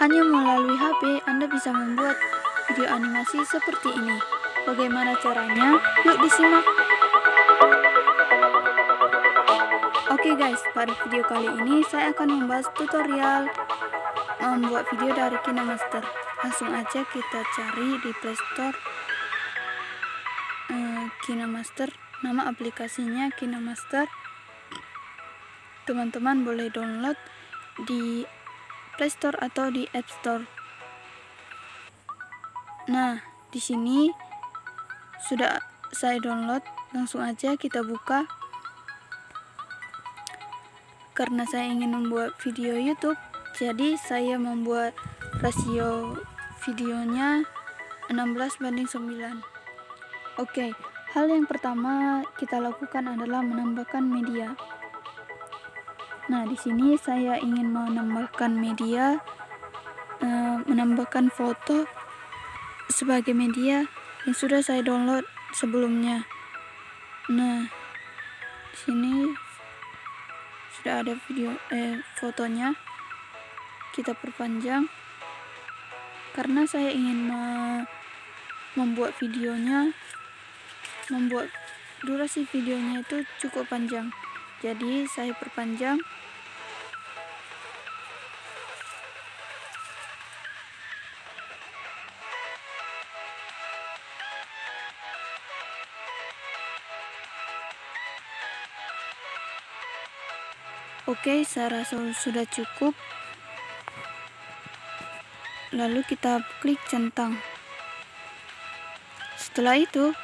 Hanya melalui HP, Anda bisa membuat video animasi seperti ini. Bagaimana caranya? Yuk disimak! Oke guys, pada video kali ini saya akan membahas tutorial membuat video dari KineMaster. Langsung aja kita cari di Playstore uh, KineMaster. Nama aplikasinya KineMaster. Teman-teman boleh download di Play Store atau di App Store. Nah, di sini sudah saya download. Langsung aja kita buka. Karena saya ingin membuat video YouTube, jadi saya membuat rasio videonya 16 banding 9. Oke, hal yang pertama kita lakukan adalah menambahkan media. Nah, di sini saya ingin menambahkan media, uh, menambahkan foto sebagai media yang sudah saya download sebelumnya. Nah, di sini sudah ada video eh fotonya. Kita perpanjang karena saya ingin me membuat videonya membuat durasi videonya itu cukup panjang. Jadi saya perpanjang Oke, saya rasa sudah cukup. Lalu kita klik centang. Setelah itu,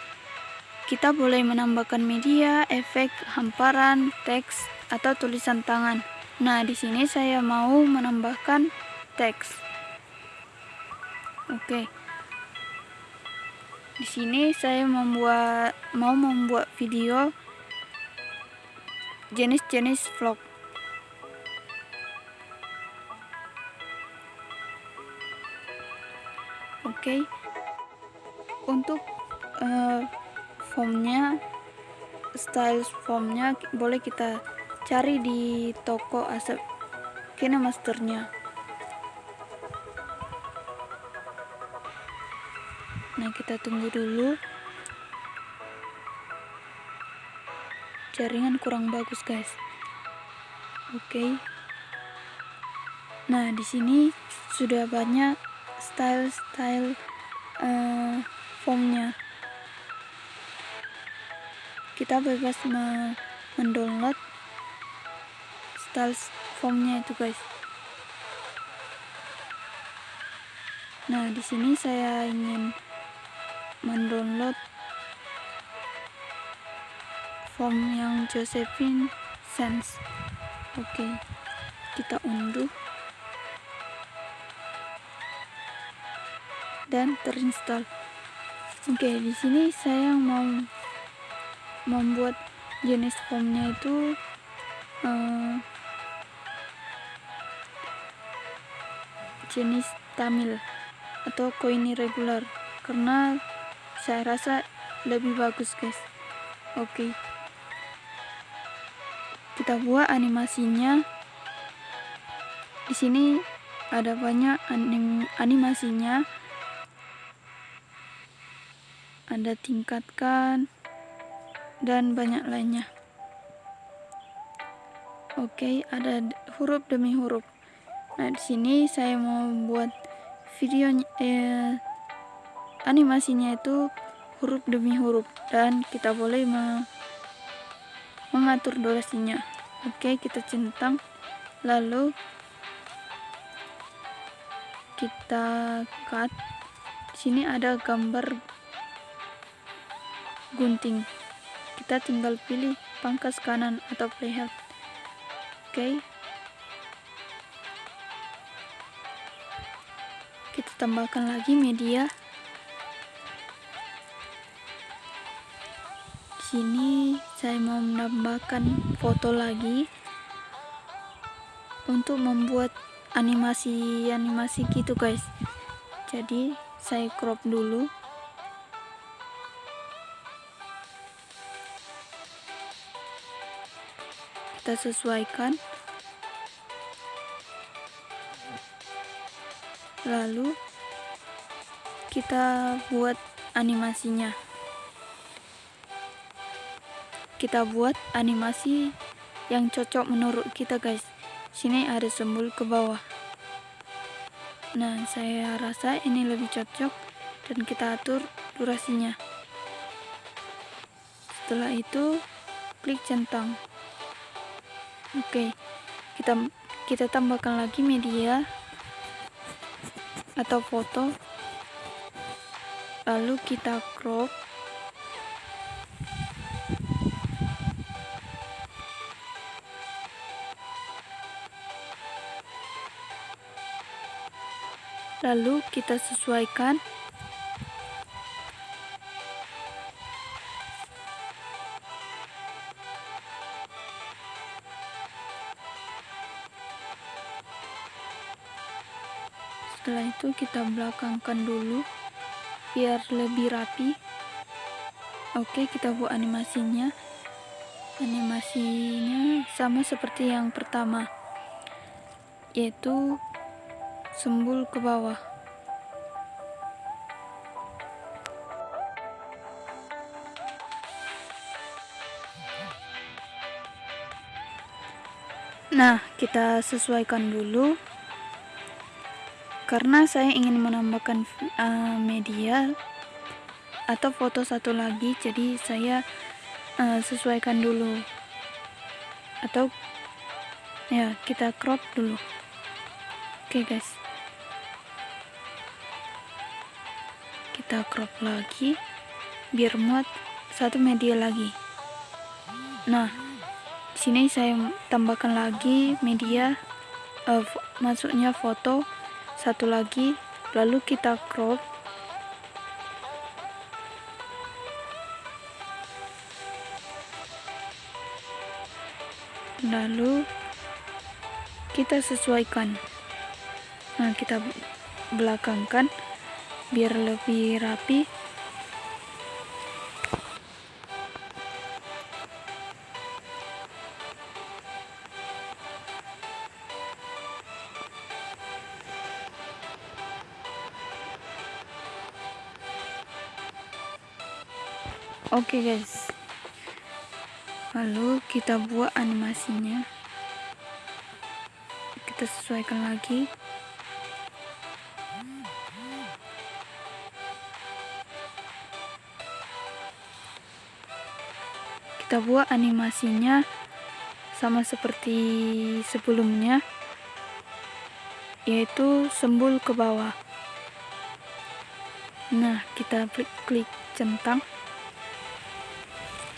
kita boleh menambahkan media, efek, hamparan, teks, atau tulisan tangan. Nah, di sini saya mau menambahkan teks. Oke. Di sini saya membuat mau membuat video jenis-jenis vlog. Oke. Untuk uh, formnya, style formnya boleh kita cari di toko asap KineMasternya. Nah, kita tunggu dulu. Jaringan kurang bagus, guys. Oke. Okay. Nah, di sini sudah banyak style-style uh, formnya kita bebas me mendownload style formnya itu guys nah di sini saya ingin mendownload form yang Josephine Sense oke okay. kita unduh dan terinstall. Oke, di sini saya mau membuat jenis formnya itu uh, jenis Tamil atau koin irregular. Karena saya rasa lebih bagus guys. Oke. Okay. kita buat animasinya. Di sini ada banyak anim animasinya. Anda tingkatkan, dan banyak lainnya. Oke, ada huruf demi huruf. Nah, di sini saya mau buat video eh, animasinya itu huruf demi huruf dan kita boleh me mengatur durasinya. Oke, kita centang lalu kita cut. Di sini ada gambar gunting kita tinggal pilih pangkas kanan atau playhead. Oke? Okay. kita tambahkan lagi media. Sini saya mau menambahkan foto lagi untuk membuat animasi-animasi gitu guys. Jadi saya crop dulu kita sesuaikan. Lalu kita buat animasinya. Kita buat animasi yang cocok menurut kita guys. Sini ada sembul ke bawah. Nah saya rasa ini lebih cocok dan kita atur durasinya. Setelah itu klik centang oke kita kita tambahkan lagi media atau foto. Lalu kita crop. Lalu kita sesuaikan setelah itu kita belakangkan dulu biar lebih rapi. Oke kita buat animasinya. Animasinya sama seperti yang pertama yaitu sembul ke bawah. Nah, kita sesuaikan dulu karena saya ingin menambahkan uh, media atau foto satu lagi jadi saya uh, sesuaikan dulu. Atau ya kita crop dulu. Oke okay, guys. Kita crop lagi biar muat satu media lagi. Nah sini saya tambahkan lagi media uh, masuknya foto satu lagi lalu kita crop. Lalu kita sesuaikan. Nah kita belakangkan biar lebih rapi Oke okay guys. Lalu kita buat animasinya. Kita sesuaikan lagi. Kita buat animasinya sama seperti sebelumnya yaitu sembul ke bawah. Nah, kita klik klik centang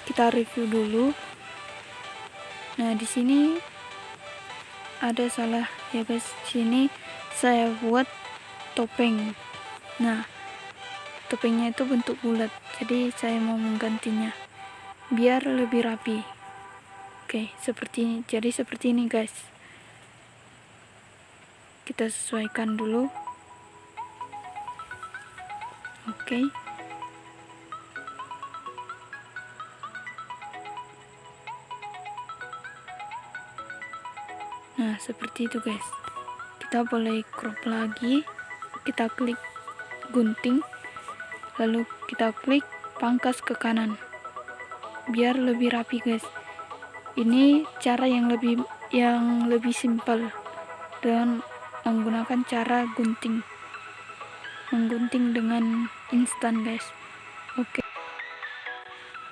kita review dulu. Nah di sini ada salah ya guys. Sini saya buat topeng. Nah topengnya itu bentuk bulat jadi saya mau menggantinya biar lebih rapi. Oke seperti ini. Jadi seperti ini guys. Kita sesuaikan dulu. Oke nah seperti itu guys. Kita boleh crop lagi. Kita klik gunting. Lalu kita klik pangkas ke kanan. Biar lebih rapi guys. Ini cara yang lebih yang lebih simpel dan menggunakan cara gunting. Menggunting dengan instan guys. Oke. Okay.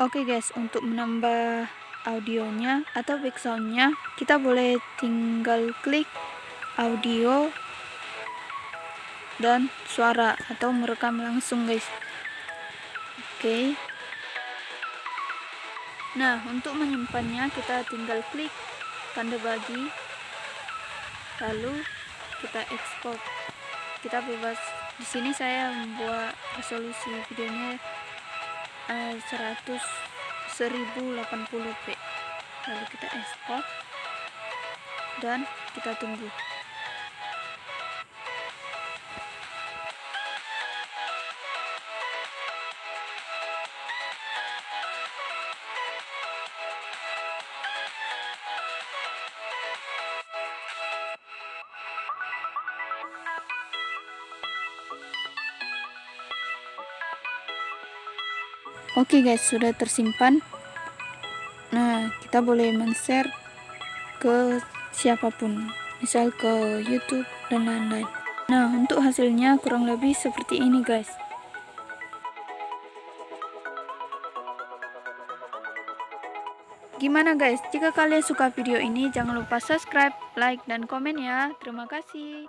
oke okay guys. Untuk menambah audionya atau backsoundnya kita boleh tinggal klik audio dan suara atau merekam langsung guys. Oke. Okay. nah untuk menyimpannya kita tinggal klik tanda bagi lalu kita ekspor kita bebas. Di sini saya membuat resolusi videonya uh, 100 1080p lalu kita ekspor dan kita tunggu Oke guys, sudah tersimpan. Nah, kita boleh men-share ke siapa pun, misal ke YouTube dan lain-lain. Nah, untuk hasilnya kurang lebih seperti ini guys. Gimana guys, jika kalian suka video ini jangan lupa subscribe, like, dan komen ya. Terima kasih.